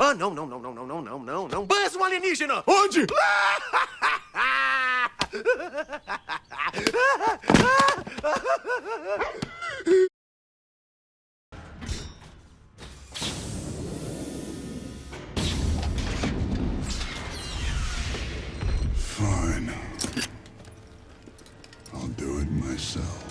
Ah, não, não, não, não, não, não, não, não, não. Buzz, um alienígena! Onde? Fine. I'll do it myself.